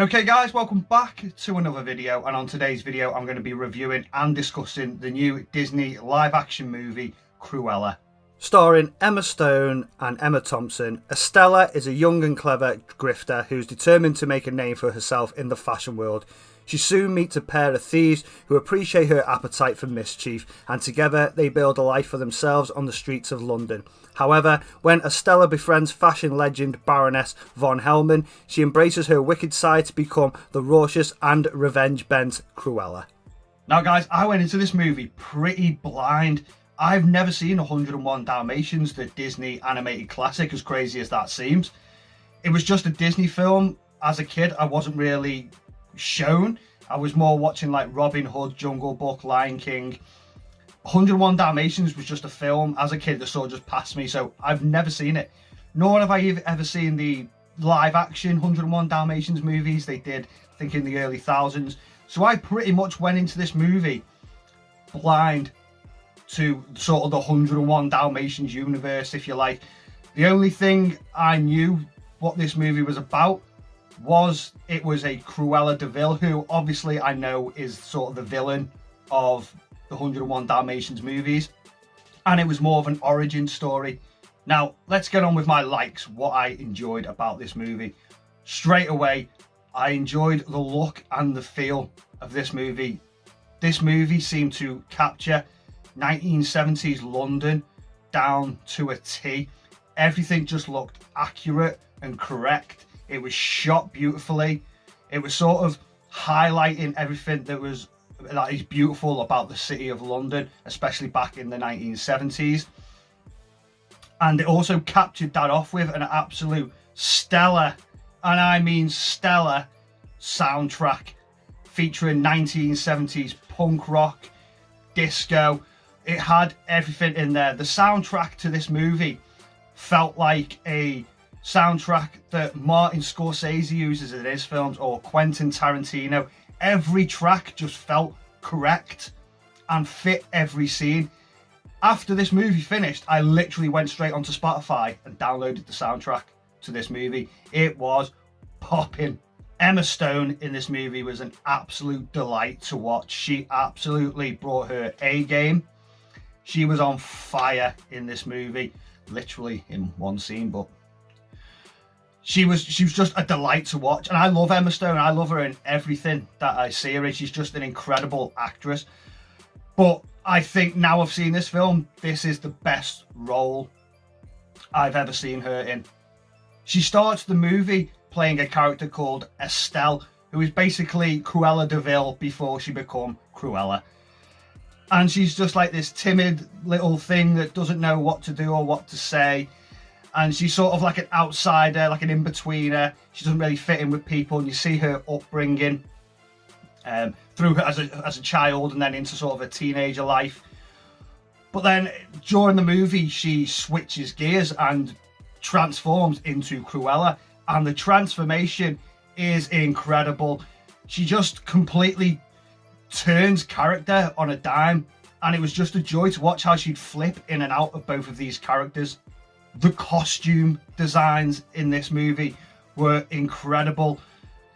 Okay guys, welcome back to another video and on today's video I'm going to be reviewing and discussing the new Disney live action movie Cruella. Starring Emma Stone and Emma Thompson, Estella is a young and clever grifter who's determined to make a name for herself in the fashion world. She soon meets a pair of thieves who appreciate her appetite for mischief, and together they build a life for themselves on the streets of London. However, when Estella befriends fashion legend Baroness von Hellman, she embraces her wicked side to become the raucous and revenge-bent Cruella. Now guys, I went into this movie pretty blind. I've never seen 101 Dalmatians, the Disney animated classic, as crazy as that seems. It was just a Disney film. As a kid, I wasn't really shown. I was more watching like Robin Hood, Jungle Book, Lion King. 101 Dalmatians was just a film as a kid that of just passed me, so I've never seen it. Nor have I ever seen the live action 101 Dalmatians movies they did, I think in the early thousands. So I pretty much went into this movie blind to sort of the 101 Dalmatians universe, if you like. The only thing I knew what this movie was about was it was a Cruella de who obviously I know is sort of the villain of the 101 Dalmatians movies. And it was more of an origin story. Now, let's get on with my likes, what I enjoyed about this movie. Straight away, I enjoyed the look and the feel of this movie. This movie seemed to capture 1970s London down to a T. Everything just looked accurate and correct it was shot beautifully. It was sort of highlighting everything that was that is beautiful about the city of London, especially back in the 1970s. And it also captured that off with an absolute stellar, and I mean stellar, soundtrack featuring 1970s punk rock, disco. It had everything in there. The soundtrack to this movie felt like a soundtrack that Martin Scorsese uses in his films or Quentin Tarantino. Every track just felt correct and fit every scene. After this movie finished, I literally went straight onto Spotify and downloaded the soundtrack to this movie. It was popping. Emma Stone in this movie was an absolute delight to watch. She absolutely brought her A game. She was on fire in this movie, literally in one scene, but she was she was just a delight to watch and I love Emma Stone I love her in everything that I see her in. She's just an incredible actress. But I think now I've seen this film this is the best role I've ever seen her in. She starts the movie playing a character called Estelle who is basically Cruella de Vil before she become Cruella. And she's just like this timid little thing that doesn't know what to do or what to say and she's sort of like an outsider, like an in-betweener. She doesn't really fit in with people, and you see her upbringing um, through her as a, as a child and then into sort of a teenager life. But then during the movie, she switches gears and transforms into Cruella, and the transformation is incredible. She just completely turns character on a dime, and it was just a joy to watch how she'd flip in and out of both of these characters. The costume designs in this movie were incredible.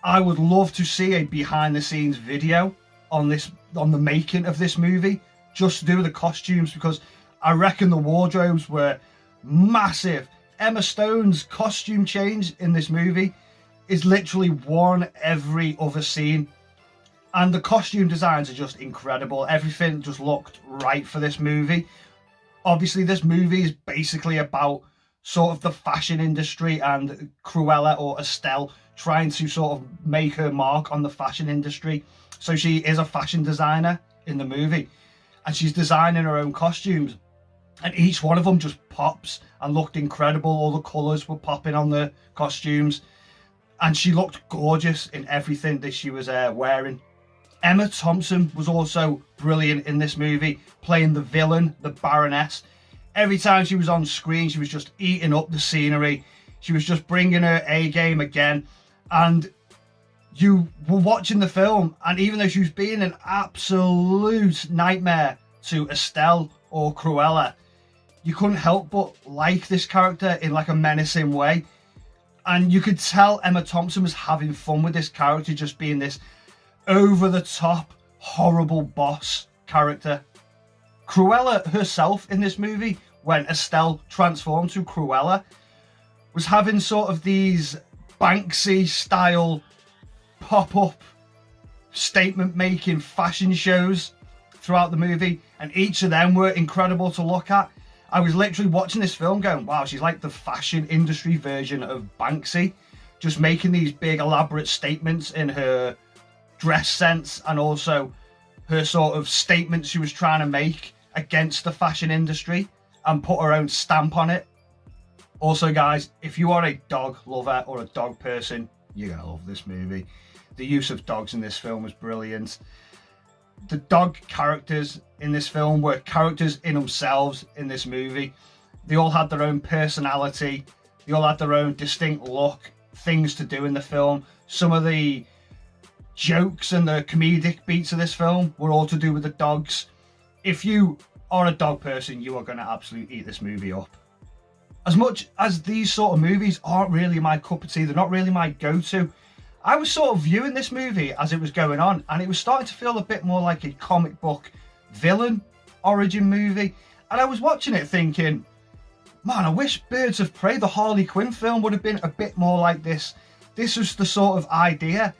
I would love to see a behind the scenes video on this on the making of this movie just to do with the costumes because I reckon the wardrobes were massive. Emma Stone's costume change in this movie is literally one every other scene. And the costume designs are just incredible. Everything just looked right for this movie obviously this movie is basically about sort of the fashion industry and Cruella or Estelle trying to sort of make her mark on the fashion industry. So she is a fashion designer in the movie and she's designing her own costumes and each one of them just pops and looked incredible. All the colours were popping on the costumes and she looked gorgeous in everything that she was uh, wearing. Emma Thompson was also brilliant in this movie, playing the villain, the Baroness. Every time she was on screen, she was just eating up the scenery. She was just bringing her A game again. And you were watching the film, and even though she was being an absolute nightmare to Estelle or Cruella, you couldn't help but like this character in like a menacing way. And you could tell Emma Thompson was having fun with this character, just being this over the top, horrible boss character. Cruella herself in this movie, when Estelle transformed to Cruella, was having sort of these Banksy style pop up statement making fashion shows throughout the movie, and each of them were incredible to look at. I was literally watching this film going, wow, she's like the fashion industry version of Banksy, just making these big elaborate statements in her dress sense and also her sort of statements she was trying to make against the fashion industry and put her own stamp on it. Also, guys, if you are a dog lover or a dog person, you're going to love this movie. The use of dogs in this film was brilliant the dog characters in this film were characters in themselves in this movie. They all had their own personality. They all had their own distinct look, things to do in the film. Some of the jokes and the comedic beats of this film were all to do with the dogs. If you are a dog person, you are going to absolutely eat this movie up. As much as these sort of movies aren't really my cup of tea, they're not really my go-to, I was sort of viewing this movie as it was going on, and it was starting to feel a bit more like a comic book villain origin movie. And I was watching it thinking, man, I wish Birds of Prey, the Harley Quinn film, would have been a bit more like this. This was the sort of idea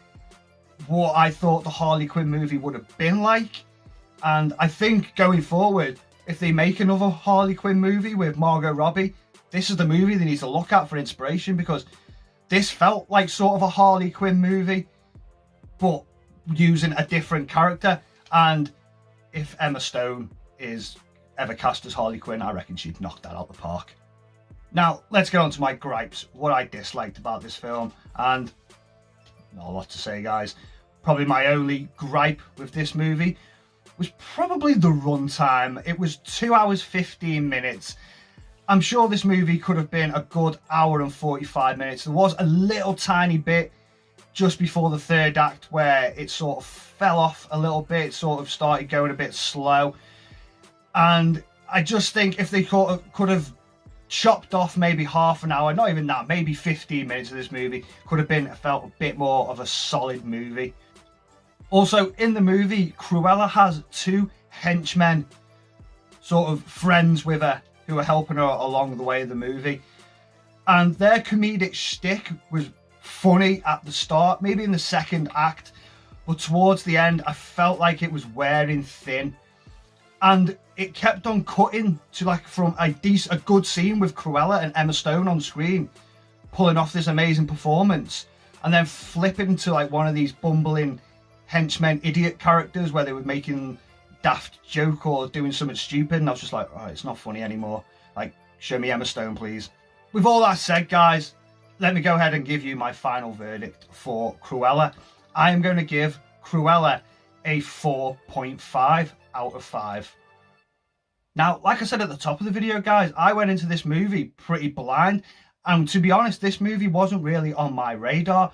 what I thought the Harley Quinn movie would have been like. And I think going forward, if they make another Harley Quinn movie with Margot Robbie, this is the movie they need to look at for inspiration because this felt like sort of a Harley Quinn movie, but using a different character. And if Emma Stone is ever cast as Harley Quinn, I reckon she'd knock that out of the park. Now, let's get on to my gripes, what I disliked about this film. And not a lot to say, guys. Probably my only gripe with this movie was probably the runtime. It was 2 hours 15 minutes I'm sure this movie could have been a good hour and 45 minutes. There was a little tiny bit just before the third act where it sort of fell off a little bit, sort of started going a bit slow. And I just think if they could have, could have chopped off maybe half an hour, not even that, maybe 15 minutes of this movie, could have been felt a bit more of a solid movie. Also, in the movie, Cruella has two henchmen, sort of friends with her, who are helping her along the way of the movie. And their comedic shtick was funny at the start, maybe in the second act, but towards the end, I felt like it was wearing thin. And it kept on cutting to like from a decent, a good scene with Cruella and Emma Stone on screen, pulling off this amazing performance, and then flipping to like one of these bumbling henchmen idiot characters where they were making daft joke or doing something stupid and I was just like, oh, it's not funny anymore. Like, show me Emma Stone, please. With all that said, guys, let me go ahead and give you my final verdict for Cruella. I am going to give Cruella a 4.5 out of 5. Now, like I said at the top of the video, guys, I went into this movie pretty blind. And to be honest, this movie wasn't really on my radar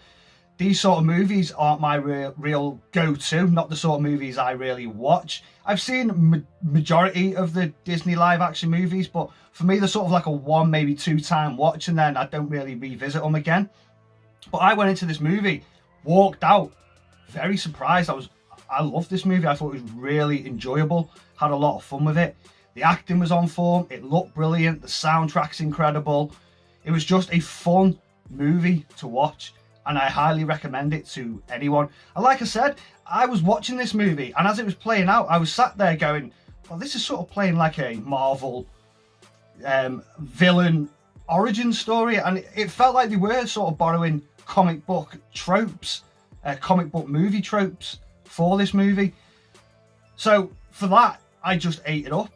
these sort of movies aren't my real, real go-to, not the sort of movies I really watch. I've seen ma majority of the Disney live action movies, but for me they're sort of like a one, maybe two time watch and then I don't really revisit them again. But I went into this movie, walked out, very surprised. I was, I loved this movie. I thought it was really enjoyable, had a lot of fun with it. The acting was on form, it looked brilliant, the soundtrack's incredible. It was just a fun movie to watch and I highly recommend it to anyone. And like I said, I was watching this movie and as it was playing out, I was sat there going, well, this is sort of playing like a Marvel um, villain origin story. And it felt like they were sort of borrowing comic book tropes, uh, comic book movie tropes for this movie. So for that, I just ate it up.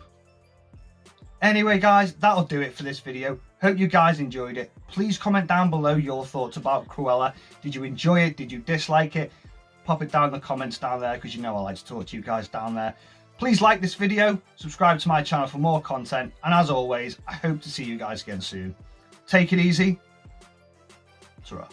Anyway, guys, that'll do it for this video. Hope you guys enjoyed it. Please comment down below your thoughts about Cruella. Did you enjoy it? Did you dislike it? Pop it down in the comments down there because you know I like to talk to you guys down there. Please like this video, subscribe to my channel for more content, and as always, I hope to see you guys again soon. Take it easy. ta